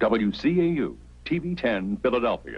WCAU, TV 10, Philadelphia.